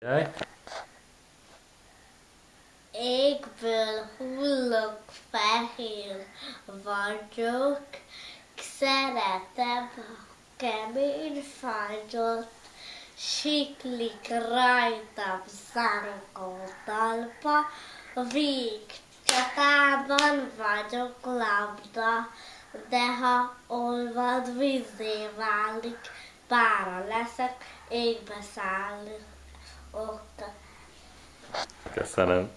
Jaj. Égből hullok fehér vagyok, szeretem kemény fagyot, siklik rajtam szánkó talpa, víg csatában vagyok labda, de ha olvad vízé válik, pára leszek, égbe szállok. Köszönöm.